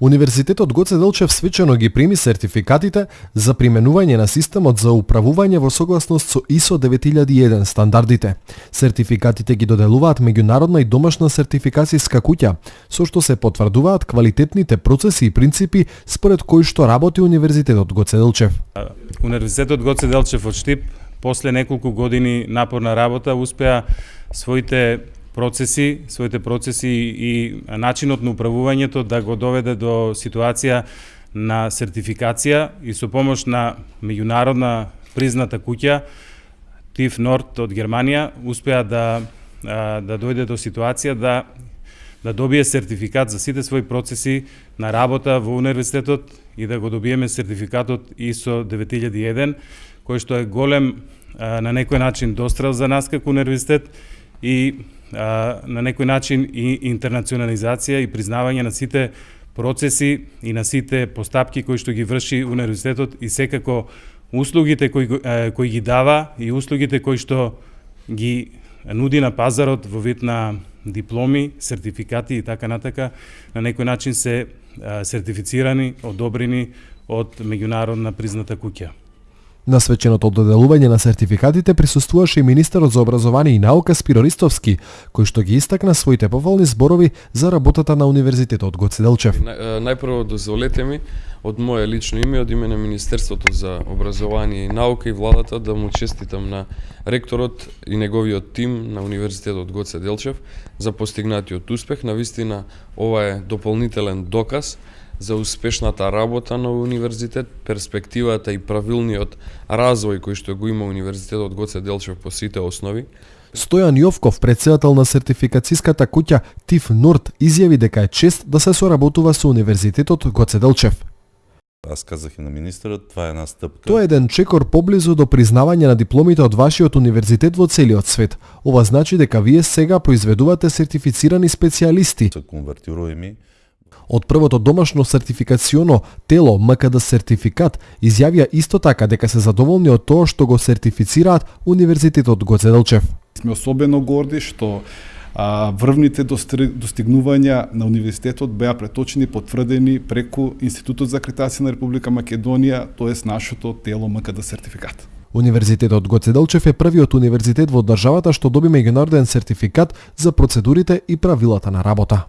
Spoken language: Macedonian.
Универзитетот Гоце Делчев свечено ги прими сертификатите за применување на системот за управување во согласност со ISO 9001 стандардите. Сертификатите ги доделуваат меѓународна и домашна сертификацијска куќа, со што се потврдуваат квалитетните процеси и принципи според кои што работи Универзитетот Гоце Делчев. Универзитетот Гоце Делчев од Штип после неколку години напорна работа успеа своите процеси, своите процеси и начинот на управувањето да го доведе до ситуација на сертификација и со помош на меѓународна призната куќа ТИФ Норд од Германија успеа да да дојде до ситуација да да добие сертификат за сите своји процеси на работа во универзитетот и да го добиеме сертификатот ISO 9001 кој што е голем на некој начин дострел за нас како универзитет и а, на некој начин и интернационализација и признавање на сите процеси и на сите постапки кои што ги врши универзитетот и секако услугите кои, кои ги дава и услугите кои што ги нуди на пазарот во вид на дипломи, сертификати и така натака, на некој начин се сертифицирани, одобрени од меѓународна призната куќа. На свеченото доделување на сертификатите присуствуваше и министерот за образование и наука Спиро Ристовски, кој што ги истакна своите поволни зборови за работата на Универзитетот Гоце Делчев. Најпрво дозволете ми од мое лично име, од име на Министерството за образование и наука и владата да му честитам на ректорот и неговиот тим на Универзитетот Гоце Делчев за постигнатиот успех. На вистина ова е дополнителен доказ за успешната работа на универзитет, перспективата и правилниот развој кој што го има универзитетот Гоце Делчев по сите основи. Стојан Јовков, председател на сертификацијската куќа ТИФ Норд, изјави дека е чест да се соработува со универзитетот Гоце Делчев. Аз казах и на министерот, това е една стъпка. Тоа е еден чекор поблизу до признавање на дипломите од вашиот универзитет во целиот свет. Ова значи дека вие сега произведувате сертифицирани специјалисти. Се конвертируеми Од првото домашно сертификационо тело МКД сертификат изјавија исто така дека се задоволни од тоа што го сертифицираат Универзитетот Гоце Делчев. Сме особено горди што а, врвните достигнувања на универзитетот беа преточени потврдени преку Институтот за акредитација на Република Македонија, тоест нашето тело МКД сертификат. Универзитетот Гоце Делчев е првиот универзитет во државата што доби меѓународен сертификат за процедурите и правилата на работа.